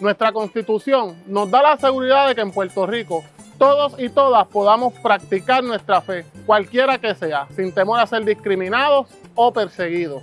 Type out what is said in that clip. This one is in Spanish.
Nuestra Constitución nos da la seguridad de que en Puerto Rico todos y todas podamos practicar nuestra fe, cualquiera que sea, sin temor a ser discriminados o perseguidos.